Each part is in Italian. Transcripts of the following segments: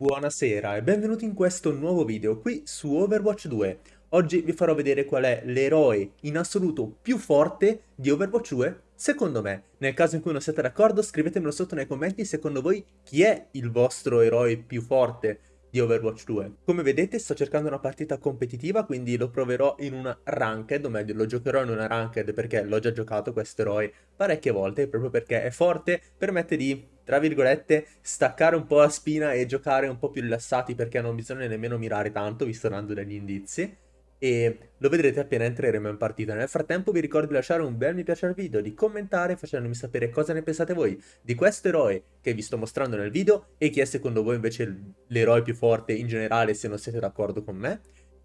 Buonasera e benvenuti in questo nuovo video qui su Overwatch 2. Oggi vi farò vedere qual è l'eroe in assoluto più forte di Overwatch 2 secondo me. Nel caso in cui non siete d'accordo scrivetemelo sotto nei commenti secondo voi chi è il vostro eroe più forte di Overwatch 2. Come vedete sto cercando una partita competitiva, quindi lo proverò in una ranked, o meglio lo giocherò in una ranked perché l'ho già giocato questo eroe parecchie volte, proprio perché è forte, permette di, tra virgolette, staccare un po' la spina e giocare un po' più rilassati perché non bisogna nemmeno mirare tanto, visto dando degli indizi e lo vedrete appena entreremo in partita. Nel frattempo vi ricordo di lasciare un bel mi piace al video, di commentare facendomi sapere cosa ne pensate voi di questo eroe che vi sto mostrando nel video e chi è secondo voi invece l'eroe più forte in generale se non siete d'accordo con me.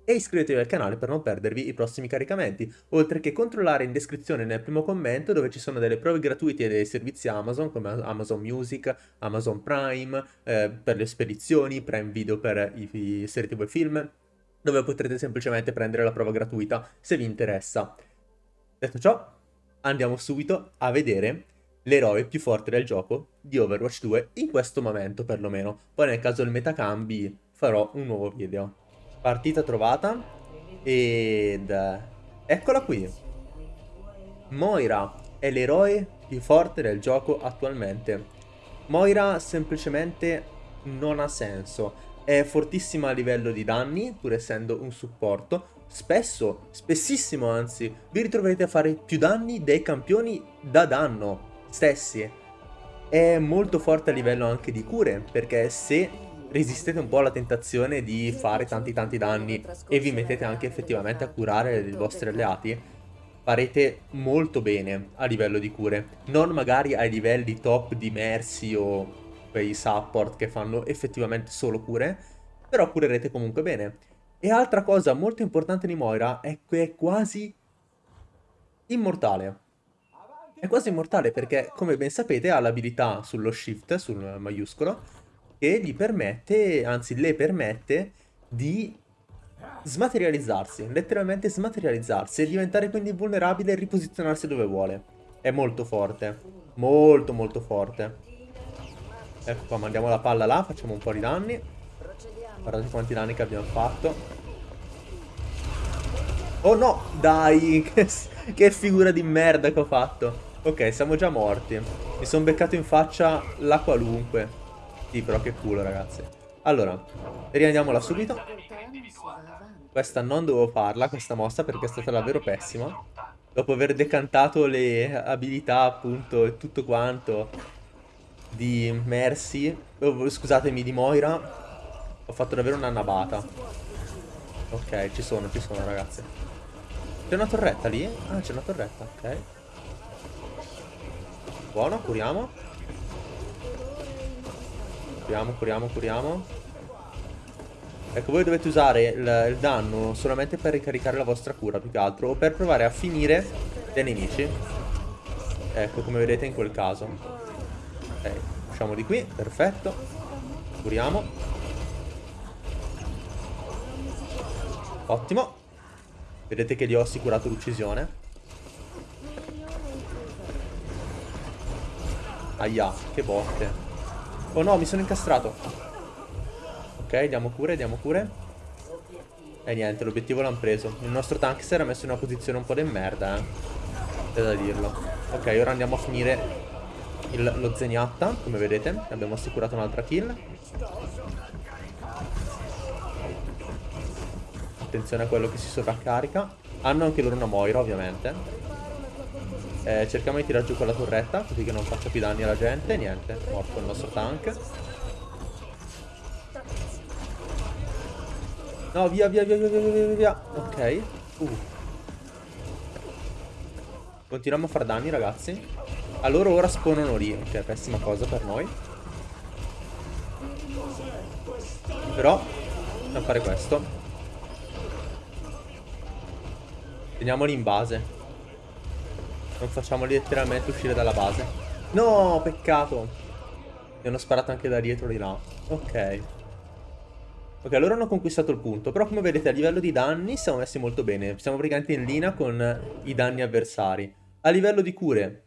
E iscrivetevi al canale per non perdervi i prossimi caricamenti, oltre che controllare in descrizione nel primo commento dove ci sono delle prove gratuite dei servizi Amazon come Amazon Music, Amazon Prime, eh, per le spedizioni, Prime Video per i, i serie tv e film, dove potrete semplicemente prendere la prova gratuita se vi interessa. Detto ciò, andiamo subito a vedere l'eroe più forte del gioco di Overwatch 2 in questo momento perlomeno. Poi nel caso del metacambi farò un nuovo video. Partita trovata ed eccola qui. Moira è l'eroe più forte del gioco attualmente. Moira semplicemente non ha senso è fortissima a livello di danni, pur essendo un supporto. Spesso, spessissimo anzi, vi ritroverete a fare più danni dei campioni da danno stessi. È molto forte a livello anche di cure, perché se resistete un po' alla tentazione di fare tanti tanti danni e vi mettete anche effettivamente a curare i vostri alleati, farete molto bene a livello di cure. Non magari ai livelli top di Mercy o quei support che fanno effettivamente solo cure, però curerete comunque bene. E altra cosa molto importante di Moira è che è quasi immortale. È quasi immortale perché, come ben sapete, ha l'abilità sullo shift, sul maiuscolo, che gli permette, anzi le permette, di smaterializzarsi, letteralmente smaterializzarsi e diventare quindi vulnerabile e riposizionarsi dove vuole. È molto forte, molto molto forte. Ecco qua, mandiamo la palla là, facciamo un po' di danni. Guardate quanti danni che abbiamo fatto. Oh no, dai, che, figura di merda che ho fatto. Ok, siamo già morti. Mi sono beccato in faccia la qualunque. Sì, però che culo, ragazzi. Allora, riandiamola subito. Questa non dovevo farla, questa mossa, perché è stata davvero pessima. Dopo aver decantato le abilità, appunto, e tutto quanto di Mercy, oh, scusatemi, di Moira, ho fatto davvero una nabata. Ok, ci sono, ci sono ragazzi. C'è una torretta lì? Ah, c'è una torretta, ok. Buono, curiamo. Curiamo, curiamo, curiamo. Ecco, voi dovete usare il, il danno solamente per ricaricare la vostra cura, più che altro, o per provare a finire dei nemici. Ecco, come vedete in quel caso. Ok, usciamo di qui, perfetto. Curiamo. Ottimo. Vedete che gli ho assicurato l'uccisione. Aia, che botte. Oh no, mi sono incastrato. Ok, diamo cure, diamo cure. E niente, l'obiettivo l'hanno preso. Il nostro tank si era messo in una posizione un po' di merda, eh. C'è da dirlo. Ok, ora andiamo a finire il, lo Zeniatta, come vedete. Abbiamo assicurato un'altra kill. Attenzione a quello che si sovraccarica. Hanno anche loro una Moira, ovviamente. Eh, cerchiamo di tirare giù quella torretta, così che non faccia più danni alla gente. Niente, morto il nostro tank. No, via, via, via, via, via, via, via. Ok. Uh. Continuiamo a fare danni, ragazzi. Allora ora spawnano lì, che è pessima cosa per noi. Però, dobbiamo fare questo. Teniamoli in base. Non facciamoli letteralmente uscire dalla base. No, peccato. Mi hanno sparato anche da dietro di là. Ok. Ok, allora hanno conquistato il punto. Però come vedete a livello di danni siamo messi molto bene. Siamo praticamente in linea con i danni avversari. A livello di cure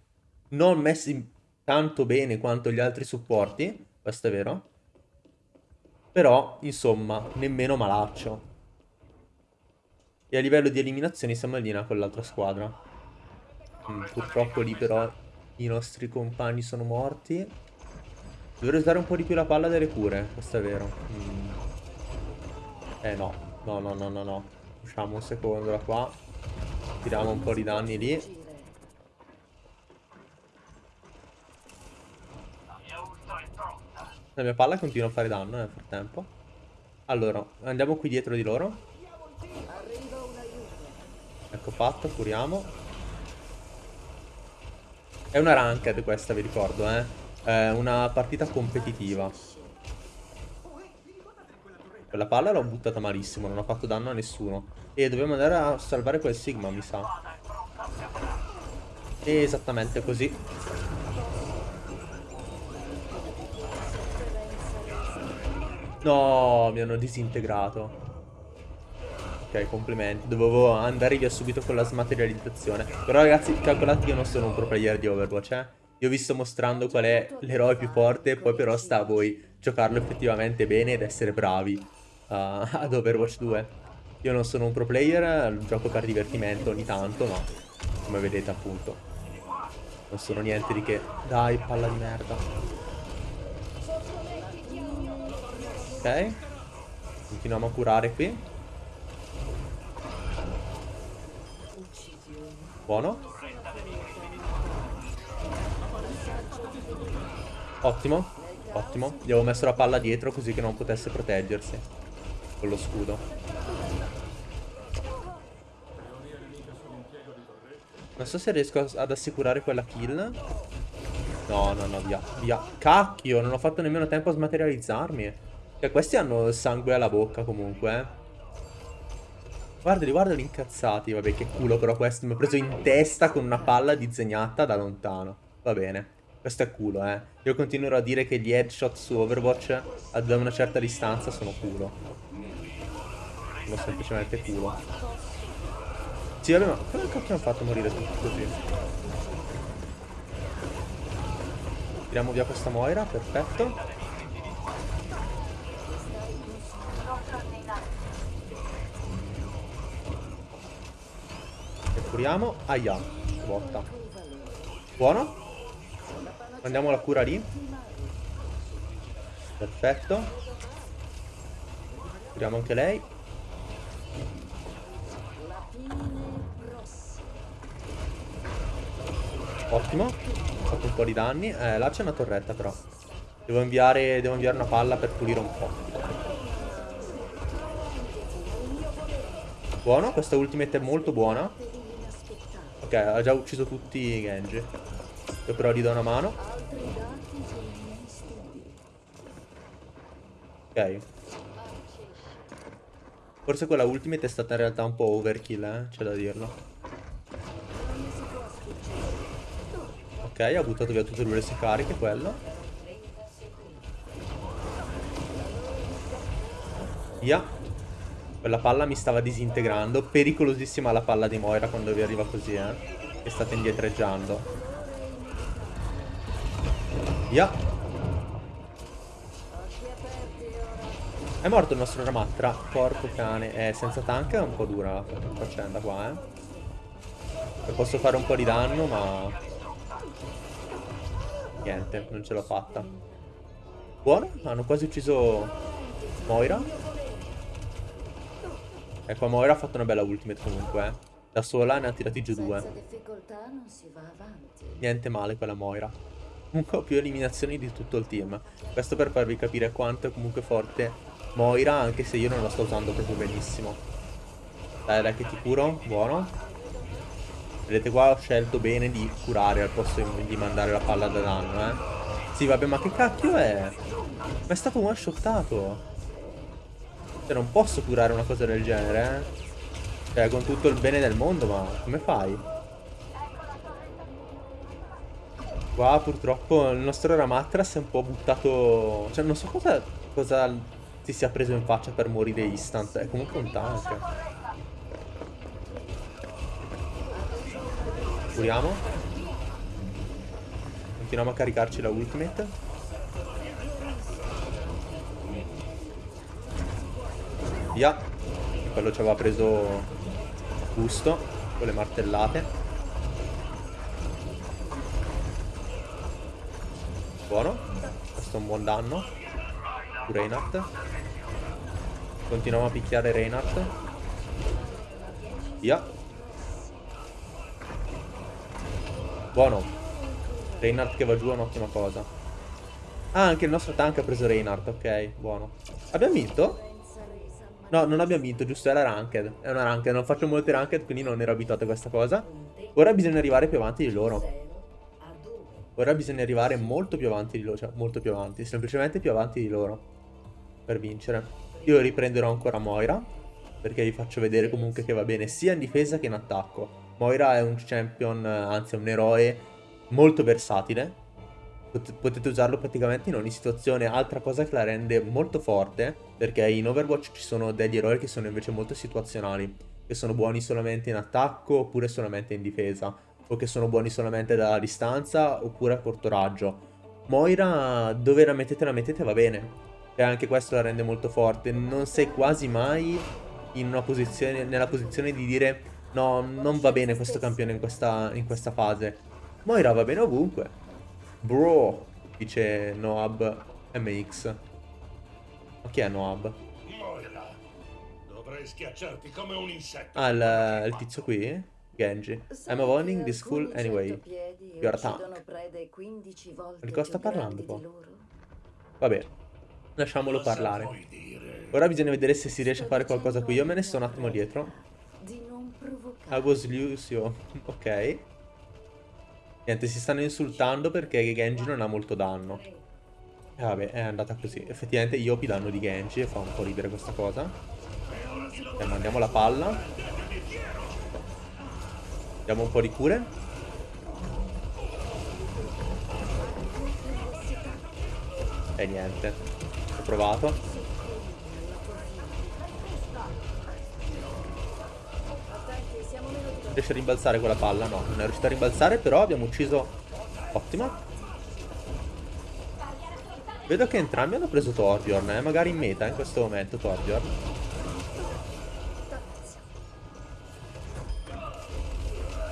non messi tanto bene quanto gli altri supporti, questo è vero. Però, insomma, nemmeno malaccio. E a livello di eliminazioni siamo in linea con l'altra squadra. Mm, purtroppo lì però i nostri compagni sono morti. Dovrei usare un po' di più la palla delle cure, questo è vero. Mm. Eh no, no, no, no, no, no. Usciamo un secondo da qua. Tiriamo un po' di danni lì. La mia palla continua a fare danno nel frattempo. Allora, andiamo qui dietro di loro. Ecco fatto, curiamo. È una ranked questa, vi ricordo, eh. È una partita competitiva. Quella palla l'ho buttata malissimo, non ho fatto danno a nessuno. E dobbiamo andare a salvare quel Sigma, mi sa. Esattamente così. No, mi hanno disintegrato. Ok, complimenti. Dovevo andare via subito con la smaterializzazione. Però ragazzi, calcolate che io non sono un pro player di Overwatch, eh. Io vi sto mostrando qual è l'eroe più forte, poi però sta a voi giocarlo effettivamente bene ed essere bravi uh, ad Overwatch 2. Io non sono un pro player, gioco per divertimento ogni tanto, ma come vedete appunto non sono niente di che. Dai, palla di merda. Ok. Continuiamo a curare qui. Buono. Ottimo. Ottimo. Gli avevo messo la palla dietro così che non potesse proteggersi. Con lo scudo. Non so se riesco ad assicurare quella kill. No, no, no, via. Via. Cacchio, non ho fatto nemmeno tempo a smaterializzarmi. Cioè, questi hanno sangue alla bocca comunque, eh. Guardali, guardali incazzati. Vabbè, che culo però questo. Mi ha preso in testa con una palla disegnata da lontano. Va bene. Questo è culo, eh. Io continuerò a dire che gli headshot su Overwatch da una certa distanza sono culo. Sono semplicemente culo. Sì, vabbè, ma come cacchio hanno fatto morire tutti così? Tiriamo via questa Moira, perfetto. Curiamo. Aia, botta. Buono. Andiamo alla cura lì. Perfetto. Curiamo anche lei. Ottimo. Ho fatto un po' di danni. Eh, là c'è una torretta però. Devo inviare, devo inviare una palla per pulire un po'. Buono, questa ultimate è molto buona. Ok, ha già ucciso tutti i Genji. Io però gli do una mano. Ok. Forse quella ultimate è stata in realtà un po' overkill, eh? C'è da dirlo. Ok, ha buttato via tutte le sue cariche, quello. Via. Quella palla mi stava disintegrando. Pericolosissima la palla di Moira quando vi arriva così, eh. Che state indietreggiando. Via. È morto il nostro Ramatra. Porco cane. Eh, senza tank è un po' dura la faccenda qua, eh. posso fare un po' di danno, ma... Niente, non ce l'ho fatta. Buono, hanno quasi ucciso Moira. Ecco, Moira ha fatto una bella ultimate comunque, eh. Da sola ne ha tirati giù due. Niente male quella Moira. Comunque ho più eliminazioni di tutto il team. Questo per farvi capire quanto è comunque forte Moira, anche se io non la sto usando proprio benissimo. Dai, dai che ti curo. Buono. Vedete qua ho scelto bene di curare al posto di mandare la palla da danno, eh. Sì, vabbè, ma che cacchio è? Ma è stato one shottato. Cioè non posso curare una cosa del genere, eh. Cioè con tutto il bene del mondo, ma come fai? Qua purtroppo il nostro Ramatras è un po' buttato... Cioè non so cosa, cosa si sia preso in faccia per morire instant. È comunque un tank. Curiamo. Continuiamo a caricarci la ultimate. Via. Quello ci aveva preso gusto con le martellate. Buono. Questo è un buon danno. Su Reinhardt. Continuiamo a picchiare Reinhardt. Via. Buono. Reinhardt che va giù è un'ottima cosa. Ah, anche il nostro tank ha preso Reinhardt. Ok, buono. Abbiamo vinto? No, non abbiamo vinto, giusto, era ranked. È una ranked, non faccio molte ranked, quindi non ero abituato a questa cosa. Ora bisogna arrivare più avanti di loro. Ora bisogna arrivare molto più avanti di loro, cioè molto più avanti, semplicemente più avanti di loro. Per vincere. Io riprenderò ancora Moira, perché vi faccio vedere comunque che va bene sia in difesa che in attacco. Moira è un champion, anzi è un eroe molto versatile, potete usarlo praticamente in ogni situazione. Altra cosa che la rende molto forte, perché in Overwatch ci sono degli eroi che sono invece molto situazionali, che sono buoni solamente in attacco oppure solamente in difesa, o che sono buoni solamente dalla distanza oppure a corto raggio. Moira, dove la mettete la mettete va bene, e anche questo la rende molto forte. Non sei quasi mai posizione, nella posizione di dire no, non va bene questo campione in questa, in questa fase. Moira va bene ovunque. Bro, dice Noab MX. Ma chi è Noab? Moira, dovrei schiacciarti come un insetto. Ah, il, il tizio qui? Genji. I'm avoiding this fool anyway. Your attack. Di cosa sta parlando qua? Vabbè, lasciamolo parlare. Ora bisogna vedere se si riesce a fare qualcosa qui. Io me ne sto un attimo dietro. I was Lucio. Ok. Niente, si stanno insultando perché Genji non ha molto danno. E vabbè, è andata così. Effettivamente io Iopi danno di Genji e fa un po' ridere questa cosa. E mandiamo la palla. Diamo un po' di cure. E niente. Ho provato. Riesce a rimbalzare quella palla? No, non è riuscita a rimbalzare, però abbiamo ucciso... Ottimo. Vedo che entrambi hanno preso Torbjorn, eh? magari in meta in questo momento Torbjorn.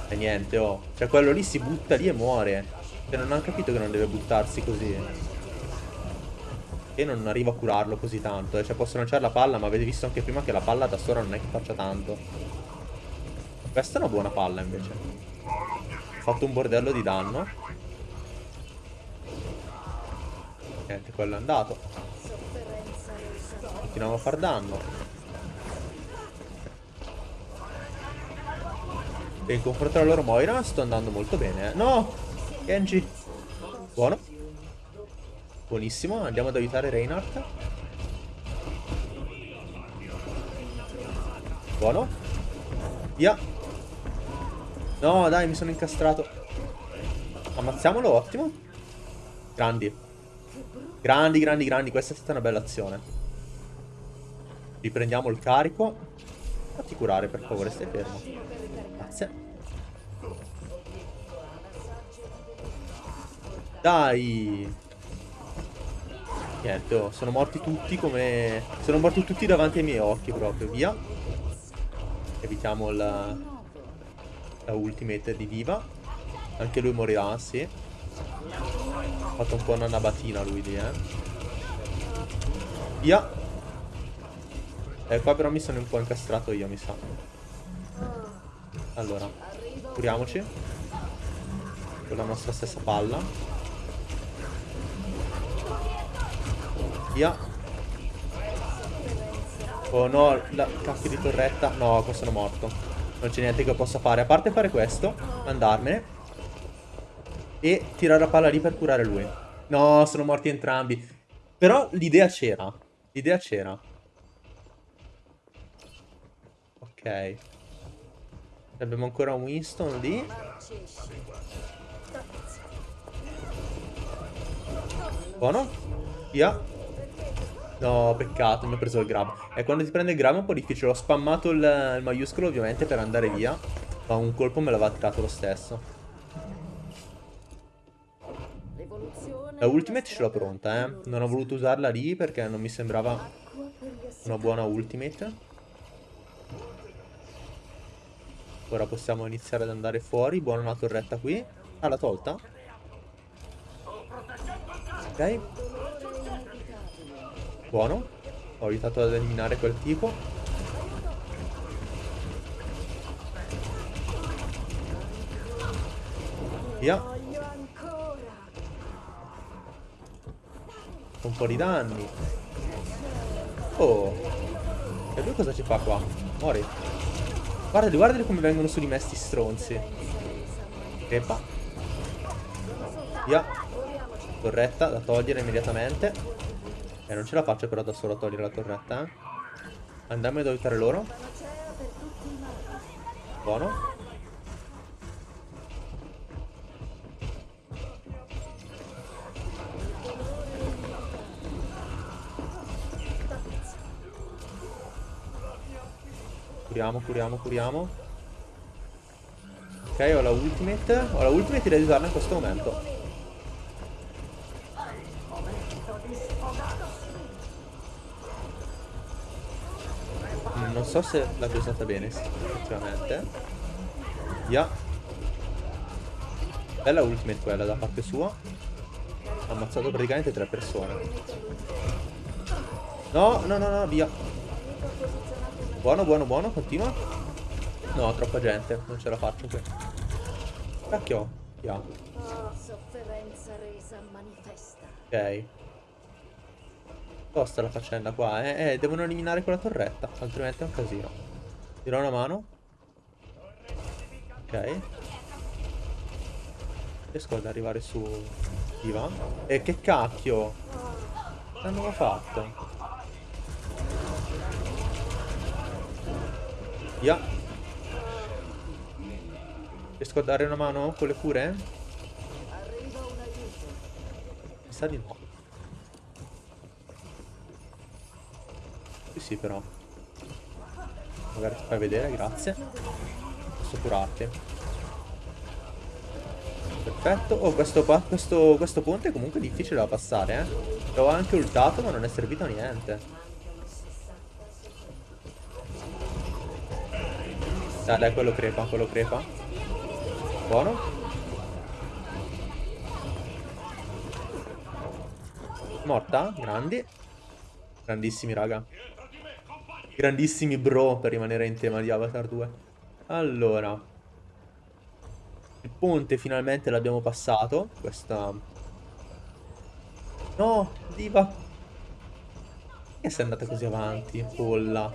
E niente, oh. Cioè quello lì si butta lì e muore. Cioè non hanno capito che non deve buttarsi così. E non arrivo a curarlo così tanto. Eh. Cioè posso lanciare la palla, ma avete visto anche prima che la palla da sola non è che faccia tanto. Questa è una buona palla invece. Ho fatto un bordello di danno. Niente, quello è andato. Continuiamo a far danno. E in confronto alla loro Moira sto andando molto bene. Eh. No! Genji! Buono. Buonissimo, andiamo ad aiutare Reinhardt. Buono. Via. No, dai, mi sono incastrato. Ammazziamolo, ottimo. Grandi. Grandi, grandi, grandi. Questa è stata una bella azione. Riprendiamo il carico. Fatti curare, per favore, stai fermo. Grazie. Dai. Niente, oh, sono morti tutti come... Sono morti tutti davanti ai miei occhi proprio, via. Evitiamo il la ultimate di Diva. Anche lui morirà, sì. Ha fatto un po' una nabatina lui lì, eh. Via. E eh, qua però mi sono un po' incastrato io, mi sa. Allora, curiamoci. Con la nostra stessa palla. Via. Oh no, la cacchio di torretta. No, questo sono morto. Non c'è niente che possa fare. A parte fare questo, andarmene. E tirare la palla lì per curare lui. No, sono morti entrambi. Però l'idea c'era. L'idea c'era. Ok. Abbiamo ancora un Winston lì. Buono. Via. No, peccato, mi ha preso il grab. E quando ti prende il grab è un po' difficile. Ho spammato il, il maiuscolo ovviamente per andare via. Ma un colpo me l'aveva tirato lo stesso. La ultimate ce l'ho pronta, eh. Non ho voluto usarla lì perché non mi sembrava una buona ultimate. Ora possiamo iniziare ad andare fuori. Buona una torretta qui. Ah, l'ha tolta? Ok. Buono. Ho aiutato ad eliminare quel tipo. Via. Un po' di danni. Oh. E lui cosa ci fa qua? Muori. Guardali, guardali come vengono su di me sti stronzi. Crepa. Via. Torretta da togliere immediatamente. E eh, non ce la faccio però da solo a togliere la torretta, eh. Andiamo ad aiutare loro. Buono. Curiamo, curiamo, curiamo. Ok, ho la ultimate. Ho la ultimate di usarla in questo momento. Non so se l'abbia usata bene, sì, effettivamente. Via. Bella ultimate quella da parte sua. Ha ammazzato praticamente tre persone. No, no, no, no, via. Buono, buono, buono, continua. No, troppa gente, non ce la faccio qui. Cacchio, via. Ok. Tosta la faccenda qua, eh? Eh, devono eliminare quella torretta, altrimenti è un casino. Dirò una mano. Ok. Riesco ad arrivare su Ivan. E che cacchio? Che hanno fatto? Via. Riesco a dare una mano con le cure? Mi sa di no. Sì, però. Magari ti fai vedere, grazie. Posso curarti. Perfetto. Oh, questo, questo, questo ponte è comunque difficile da passare, eh. L'ho anche ultato, ma non è servito a niente. Dai, dai, quello crepa, quello crepa. Buono. Morta? Grandi. Grandissimi, raga. Grandissimi bro per rimanere in tema di Avatar 2. Allora. Il ponte finalmente l'abbiamo passato. Questa... No, diva. Che sei andata così avanti, polla.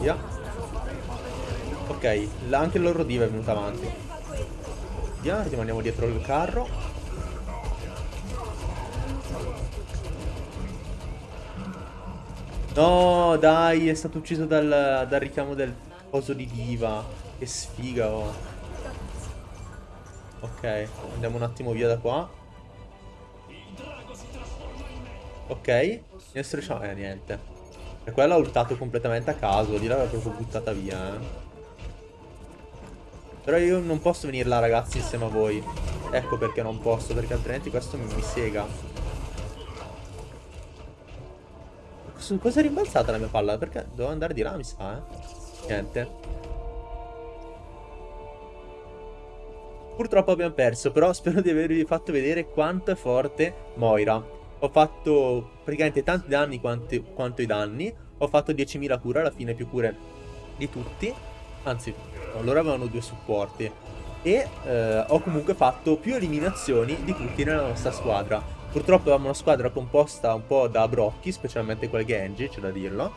Via. Ok, anche il loro diva è venuta avanti. Via, rimaniamo dietro il carro. No, dai, è stato ucciso dal, dal richiamo del coso di diva. Che sfiga, oh. Ok, andiamo un attimo via da qua. Ok, adesso Eh, niente. E quello ha ultato completamente a caso. Di là l'aveva proprio buttata via, eh. Però io non posso venire là ragazzi insieme a voi Ecco perché non posso Perché altrimenti questo mi, mi sega Su cosa è rimbalzata la mia palla? Perché devo andare di là mi sa eh Niente Purtroppo abbiamo perso Però spero di avervi fatto vedere quanto è forte Moira Ho fatto praticamente tanti danni quanto, quanto i danni Ho fatto 10.000 cure Alla fine più cure di tutti Anzi loro avevano due supporti. E eh, ho comunque fatto più eliminazioni di tutti nella nostra squadra. Purtroppo avevamo una squadra composta un po' da brocchi, specialmente quel Genji, c'è da dirlo.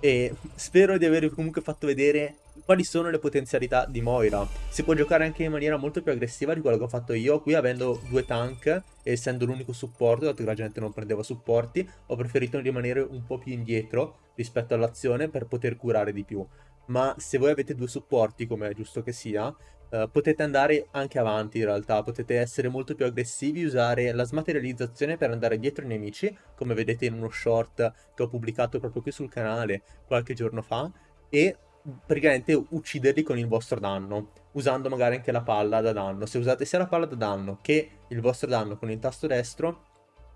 E spero di avervi comunque fatto vedere quali sono le potenzialità di Moira. Si può giocare anche in maniera molto più aggressiva di quello che ho fatto io. Qui avendo due tank e essendo l'unico supporto, dato che la gente non prendeva supporti, ho preferito rimanere un po' più indietro rispetto all'azione per poter curare di più ma se voi avete due supporti, come è giusto che sia, uh, potete andare anche avanti in realtà, potete essere molto più aggressivi, usare la smaterializzazione per andare dietro i nemici, come vedete in uno short che ho pubblicato proprio qui sul canale qualche giorno fa, e praticamente ucciderli con il vostro danno, usando magari anche la palla da danno. Se usate sia la palla da danno che il vostro danno con il tasto destro,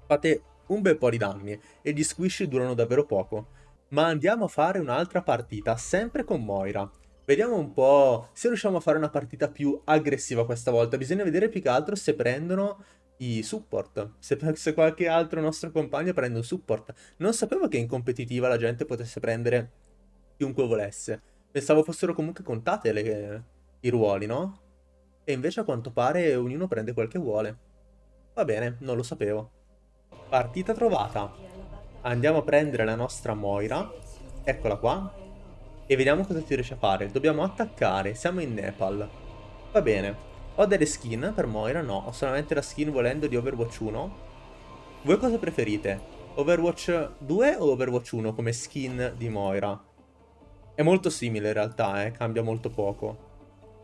fate un bel po' di danni e gli squish durano davvero poco. Ma andiamo a fare un'altra partita, sempre con Moira. Vediamo un po' se riusciamo a fare una partita più aggressiva questa volta. Bisogna vedere più che altro se prendono i support. Se, se qualche altro nostro compagno prende un support. Non sapevo che in competitiva la gente potesse prendere chiunque volesse. Pensavo fossero comunque contate le, i ruoli, no? E invece a quanto pare ognuno prende quel che vuole. Va bene, non lo sapevo. Partita trovata. Andiamo a prendere la nostra Moira. Eccola qua. E vediamo cosa ti riesce a fare. Dobbiamo attaccare. Siamo in Nepal. Va bene. Ho delle skin per Moira? No. Ho solamente la skin volendo di Overwatch 1. Voi cosa preferite? Overwatch 2 o Overwatch 1 come skin di Moira? È molto simile in realtà, eh. Cambia molto poco.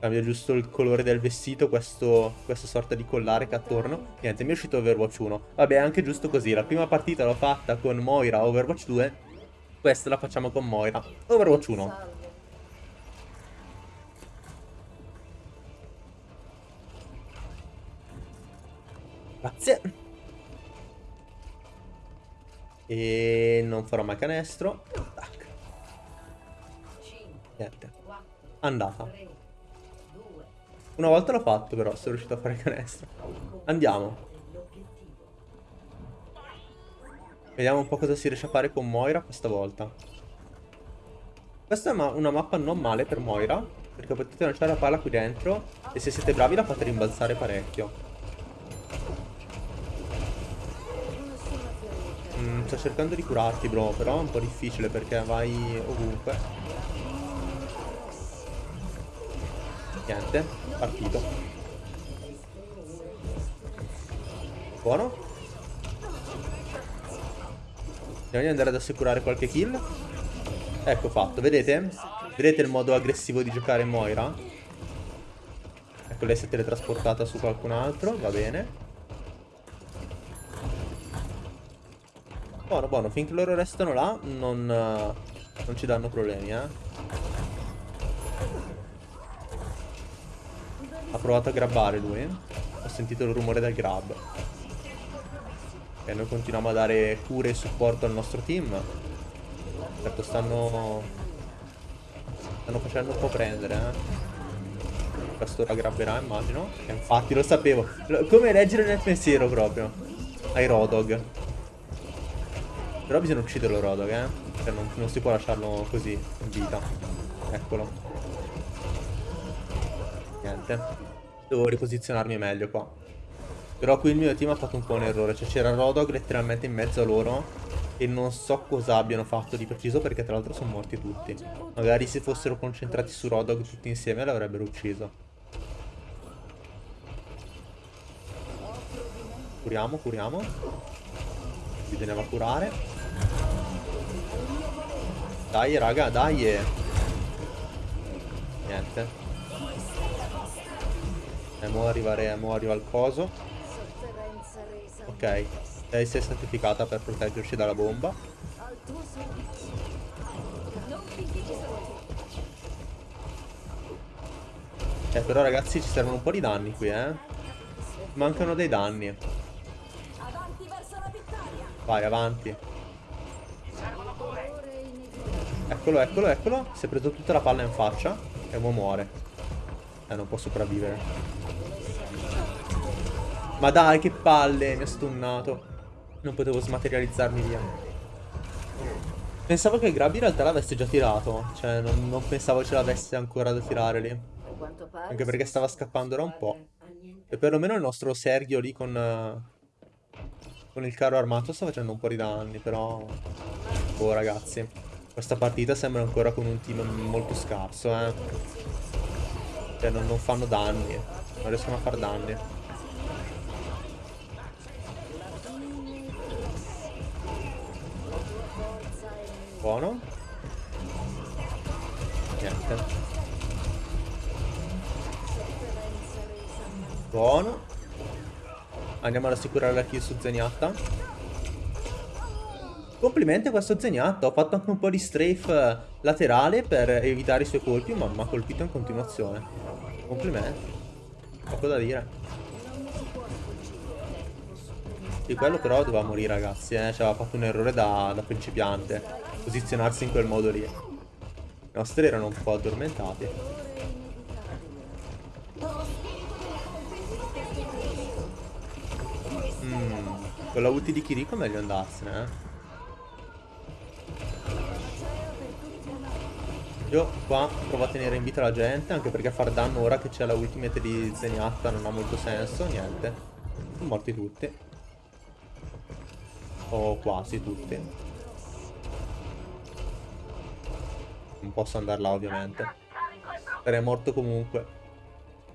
Cambia giusto il colore del vestito, questo, questa sorta di collare che ha attorno. Niente, mi è uscito Overwatch 1. Vabbè, anche giusto così. La prima partita l'ho fatta con Moira Overwatch 2. Questa la facciamo con Moira Overwatch 1. Grazie. E non farò mai canestro. Tac. Niente. Andata. Una volta l'ho fatto però, sono riuscito a fare canestro. Andiamo. Vediamo un po' cosa si riesce a fare con Moira questa volta. Questa è una mappa non male per Moira, perché potete lanciare la palla qui dentro e se siete bravi la fate rimbalzare parecchio. Mm, sto cercando di curarti bro, però è un po' difficile perché vai ovunque. Niente, partito. Buono. Andiamo di andare ad assicurare qualche kill. Ecco fatto, vedete? Vedete il modo aggressivo di giocare Moira? Ecco, lei si è teletrasportata su qualcun altro, va bene. Buono, buono, finché loro restano là non, non ci danno problemi, eh. Ha provato a grabbare lui. Ho sentito il rumore del grab. E noi continuiamo a dare cure e supporto al nostro team. Certo stanno... Stanno facendo un po' prendere, eh. Questo ora grabberà, immagino. E infatti lo sapevo. Come leggere nel pensiero proprio. Ai Rodog. Però bisogna ucciderlo Rodog, eh. Cioè non, non si può lasciarlo così in vita. Eccolo. Niente. Devo riposizionarmi meglio qua. Però qui il mio team ha fatto un po' un errore. Cioè c'era Rodog letteralmente in mezzo a loro. E non so cosa abbiano fatto di preciso perché tra l'altro sono morti tutti. Magari se fossero concentrati su Rodog tutti insieme l'avrebbero ucciso. Curiamo, curiamo. Bisognava curare. Dai raga, dai. Niente. E mo arrivare, mo arriva il coso. Ok, lei si è sacrificata per proteggerci dalla bomba. Eh, però ragazzi ci servono un po' di danni qui, eh. Mancano dei danni. Vai, avanti. Eccolo, eccolo, eccolo. Si è preso tutta la palla in faccia e mo muore. Eh, non può sopravvivere. Ma dai, che palle, mi ha stunnato. Non potevo smaterializzarmi via. Pensavo che Grab in realtà l'avesse già tirato. Cioè, non, non pensavo ce l'avesse ancora da tirare lì. Anche perché stava scappando da un po'. E perlomeno il nostro Sergio lì con... Con il carro armato sta facendo un po' di danni, però... Oh, ragazzi. Questa partita sembra ancora con un team molto scarso, eh. Cioè, non, non fanno danni. Non riescono a far danni. Buono. Niente. Buono. Andiamo ad assicurare la kill su Zeniatta. Complimenti a questo Zeniatta. Ho fatto anche un po' di strafe laterale per evitare i suoi colpi, ma mi ha colpito in continuazione. Complimenti. Poco da dire. Di quello però doveva morire ragazzi, eh. Ci aveva fatto un errore da, da principiante. Posizionarsi in quel modo lì. I nostri erano un po' addormentati. Mm, con la ulti di Kiriko è meglio andarsene, eh. Io qua provo a tenere in vita la gente, anche perché far danno ora che c'è la ultimate di Zenyatta non ha molto senso, niente. Sono morti tutti. O quasi tutti. Non posso andare là ovviamente. Sarei morto comunque.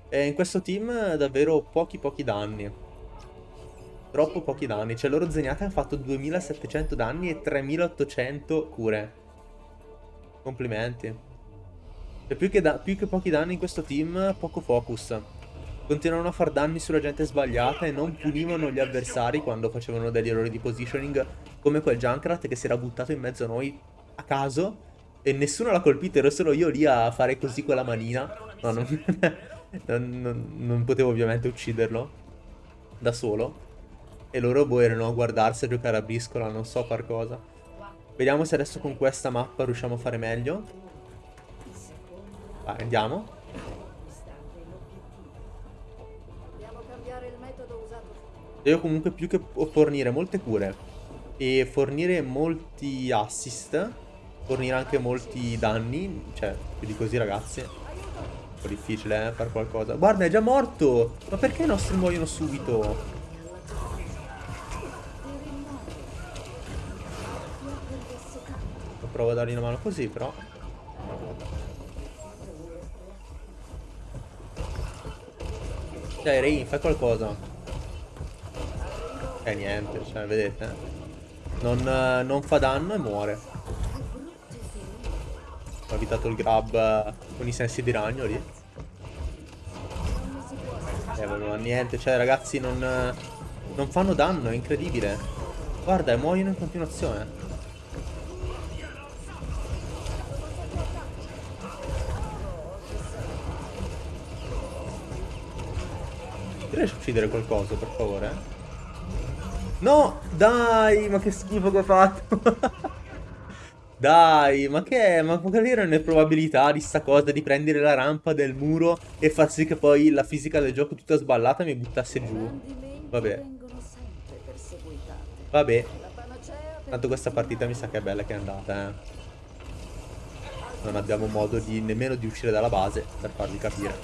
E in questo team davvero pochi pochi danni. Troppo pochi danni. Cioè loro Zenyatta hanno fatto 2700 danni e 3800 cure. Complimenti. E più che, più che pochi danni in questo team, poco focus. Continuano a far danni sulla gente sbagliata e non punivano gli avversari quando facevano degli errori di positioning, come quel Junkrat che si era buttato in mezzo a noi a caso e nessuno l'ha colpito, ero solo io lì a fare così con la manina. No, non, non, non, non potevo ovviamente ucciderlo da solo. E loro boh erano a guardarsi a giocare a briscola, non so far cosa. Vediamo se adesso con questa mappa riusciamo a fare meglio. Vai, andiamo. Devo comunque più che fornire molte cure e fornire molti assist, fornire anche molti danni, cioè più di così ragazzi. Un po' difficile eh, fare qualcosa. Guarda, è già morto! Ma perché i nostri muoiono subito? provo a dargli una mano così, però. Dai, Rain, fai qualcosa. Eh, niente, cioè, vedete? Non, non fa danno e muore. Ho evitato il grab con i sensi di ragno lì. Eh, vabbè, niente, cioè, ragazzi, non, non fanno danno, è incredibile. Guarda, muoiono in continuazione. riesci a uccidere qualcosa, per favore? No, dai, ma che schifo che ho fatto. dai, ma che è? Ma quali erano le probabilità di sta cosa di prendere la rampa del muro e far sì che poi la fisica del gioco tutta sballata mi buttasse giù? Vabbè. Vabbè. Tanto questa partita mi sa che è bella che è andata, eh. Non abbiamo modo di, nemmeno di uscire dalla base per farvi capire.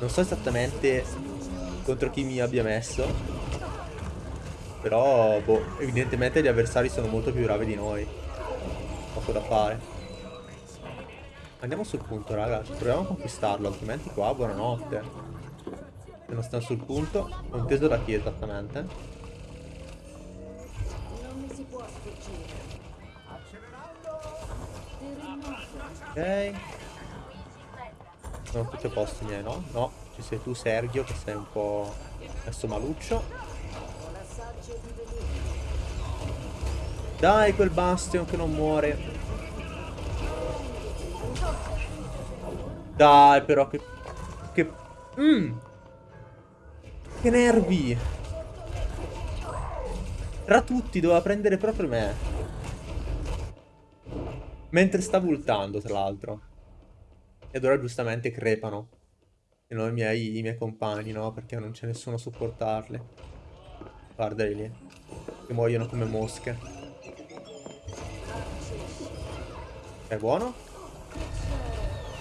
Non so esattamente contro chi mi abbia messo. Però, boh, evidentemente gli avversari sono molto più bravi di noi. Poco da fare. Andiamo sul punto, raga. Proviamo a conquistarlo, altrimenti qua, buonanotte. Se non stanno sul punto, non inteso da chi esattamente. Ok. Sono tutti a posto miei, no? No, ci sei tu Sergio che sei un po' messo maluccio. Dai quel Bastion che non muore. Dai però che... Che... Mmm. Che nervi. Tra tutti doveva prendere proprio me. Mentre stavo ultando tra l'altro. Ed ora giustamente crepano. E non i miei, i miei compagni, no? Perché non c'è nessuno a supportarli. Guardali lì. Che muoiono come mosche. È buono?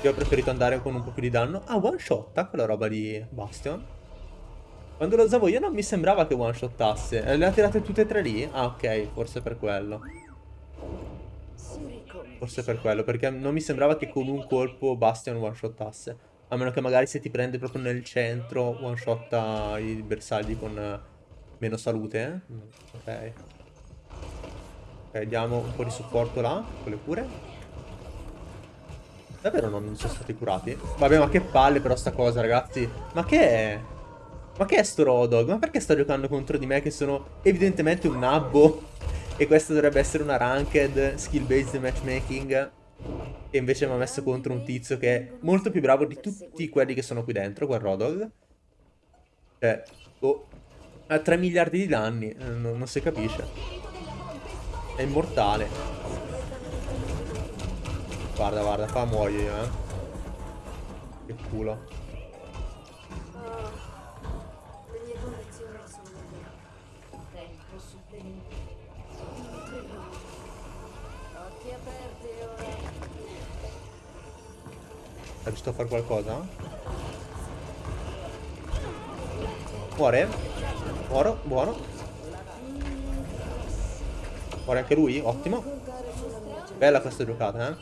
Io ho preferito andare con un po' più di danno. Ah, one shot, quella roba di Bastion. Quando lo usavo io non mi sembrava che one shottasse. Le ha tirate tutte e tre lì? Ah, ok, forse per quello. Forse per quello, perché non mi sembrava che con un colpo Bastion one-shottasse. A meno che magari se ti prende proprio nel centro one-shotta i bersagli con meno salute, eh? Ok. Ok, diamo un po' di supporto là, con le cure. Davvero non sono stati curati? Vabbè, ma che palle però sta cosa, ragazzi. Ma che è? Ma che è sto Rodog? Ma perché sta giocando contro di me che sono evidentemente un nabbo? E questa dovrebbe essere una ranked skill based matchmaking. E invece mi ha messo contro un tizio che è molto più bravo di tutti quelli che sono qui dentro, quel Rodog. Cioè, oh. Ha 3 miliardi di danni, eh, non, non si capisce. È immortale. Guarda, guarda, fa muoio io, eh. Che culo. È giusto a fare qualcosa? Muore? Muoro, buono. Muore anche lui? Ottimo. Bella questa giocata, eh?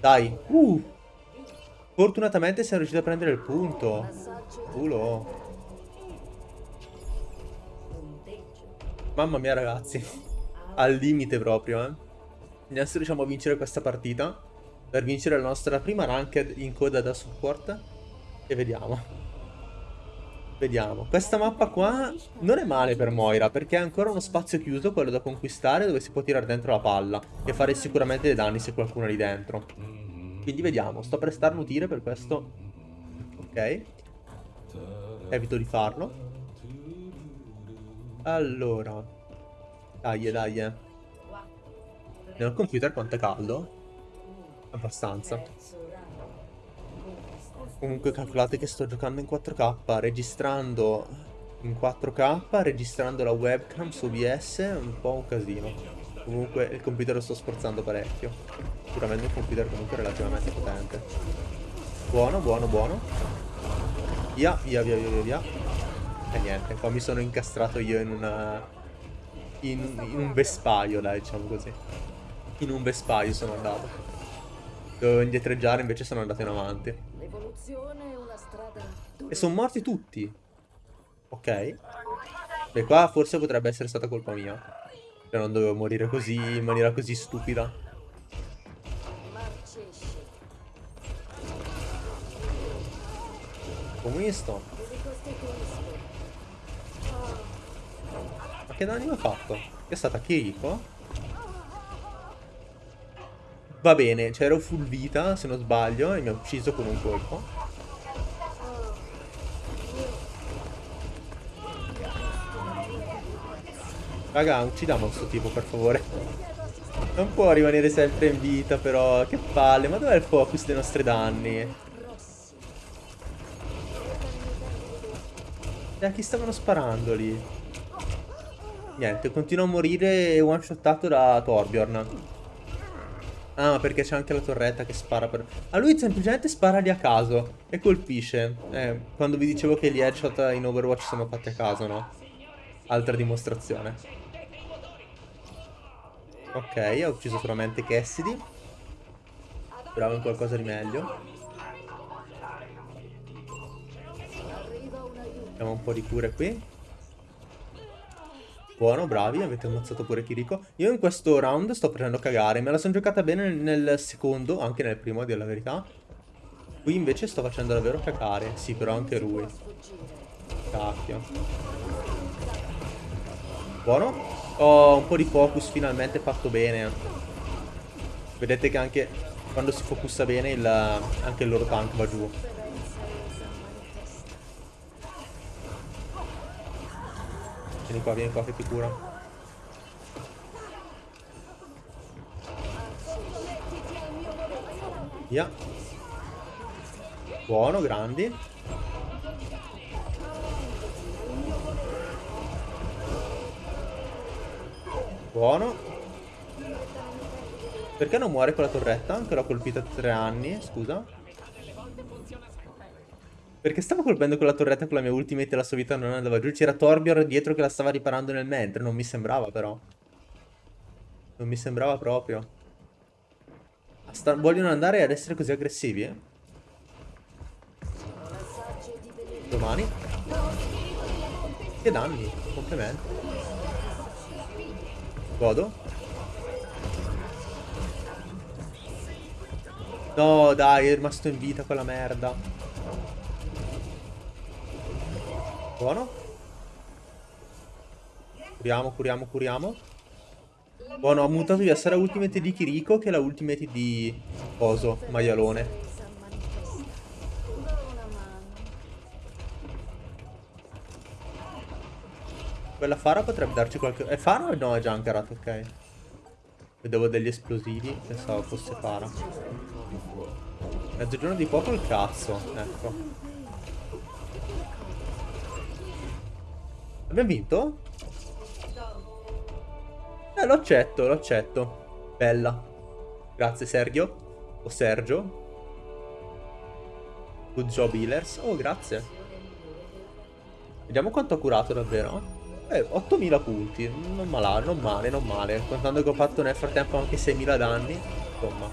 Dai. Uh. Fortunatamente siamo riusciti a prendere il punto. Culo. Mamma mia ragazzi. Al limite proprio, eh. Se riusciamo a vincere questa partita per vincere la nostra prima ranked in coda da support e vediamo. Vediamo, questa mappa qua non è male per Moira perché è ancora uno spazio chiuso, quello da conquistare, dove si può tirare dentro la palla e fare sicuramente dei danni se qualcuno è lì dentro. Quindi vediamo, sto per starnutire per questo. Ok. Evito di farlo. Allora. Dai, dai. Nel computer quanto è caldo? Abbastanza. Comunque calcolate che sto giocando in 4K, registrando in 4K, registrando la webcam su OBS, è un po' un casino. Comunque il computer lo sto sforzando parecchio. Sicuramente un computer comunque relativamente potente. Buono, buono, buono. Via, via, via, via, via. E niente, qua mi sono incastrato io in una... In, in un vespaio, dai, diciamo così. In un vespaio sono andato. Dovevo indietreggiare, invece sono andato in avanti. E sono morti tutti. Ok. Beh, qua forse potrebbe essere stata colpa mia. Cioè, non dovevo morire così, in maniera così stupida. Comunisto. Ma che danni mi ha fatto? Che è stata Kiriko? Va bene, c'ero full vita, se non sbaglio, e mi ha ucciso con un colpo. Raga, uccidiamo questo tipo, per favore. Non può rimanere sempre in vita, però. Che palle, ma dov'è il focus dei nostri danni? E a chi stavano sparando lì? Niente, continuo a morire one-shottato da Torbjorn. Ah, perché c'è anche la torretta che spara per... A lui semplicemente spara lì a caso e colpisce. Eh, quando vi dicevo che gli headshot in Overwatch sono fatti a caso, no? Altra dimostrazione. Ok, ha ucciso solamente Cassidy. Speravo in qualcosa di meglio. Abbiamo un po' di cure qui. Buono, bravi, avete ammazzato pure Kiriko. Io in questo round sto prendendo cagare, me la sono giocata bene nel secondo, anche nel primo, a dire la verità. Qui invece sto facendo davvero cagare, sì, però anche lui. Cacchio. Buono. Ho un po' di focus finalmente fatto bene. Vedete che anche quando si focussa bene il, anche il loro tank va giù. Vieni qua, vieni qua che ti cura. Via. Buono, grandi. Buono. Perché non muore con la torretta? Che l'ho colpita tre anni, scusa. Perché stavo colpendo con la torretta con la mia ultimate e la sua vita non andava giù. C'era Torbjorn dietro che la stava riparando nel mentre. Non mi sembrava però. Non mi sembrava proprio. Vogliono andare ad essere così aggressivi, eh? Domani. Che danni. Complimenti. Godo. No, dai, è rimasto in vita quella merda. Buono. Curiamo, curiamo, curiamo. Buono, ho mutato di essere la ultimate di Kiriko che è la ultimate di Coso, maialone. Quella Fara potrebbe darci qualche... È Fara o no? È Junkerat, ok. Vedevo degli esplosivi, pensavo fosse Fara. Mezzogiorno di poco il cazzo, ecco. Abbiamo vinto? Eh, lo accetto, lo accetto. Bella. Grazie Sergio. O Sergio. Good job healers. Oh, grazie. Vediamo quanto ha curato davvero. Eh, 8000 punti, non male, non male, non male. Contando che ho fatto nel frattempo anche 6000 danni. Insomma,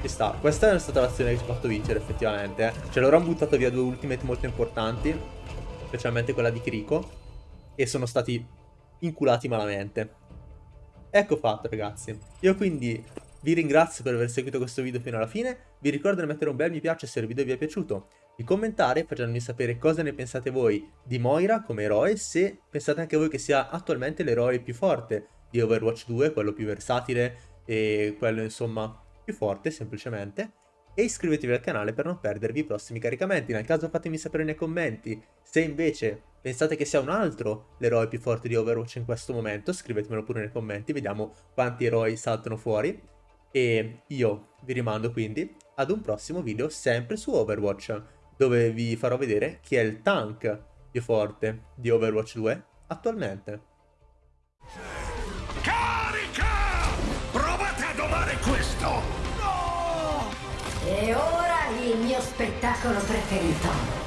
ci sta. Questa è stata l'azione che ci ha fatto vincere, effettivamente. Eh. Cioè, loro hanno buttato via due ultimate molto importanti. Specialmente quella di Kriko. E sono stati inculati malamente. Ecco fatto, ragazzi. Io quindi vi ringrazio per aver seguito questo video fino alla fine. Vi ricordo di mettere un bel mi piace se il video vi è piaciuto di commentare facendomi sapere cosa ne pensate voi di Moira come eroe, se pensate anche voi che sia attualmente l'eroe più forte di Overwatch 2, quello più versatile e quello insomma più forte semplicemente. E iscrivetevi al canale per non perdervi i prossimi caricamenti. Nel caso fatemi sapere nei commenti se invece pensate che sia un altro l'eroe più forte di Overwatch in questo momento, scrivetemelo pure nei commenti, vediamo quanti eroi saltano fuori. E io vi rimando quindi ad un prossimo video sempre su Overwatch dove vi farò vedere chi è il tank più forte di Overwatch 2 attualmente. Carica! Provate a domare questo! No! E ora il mio spettacolo preferito.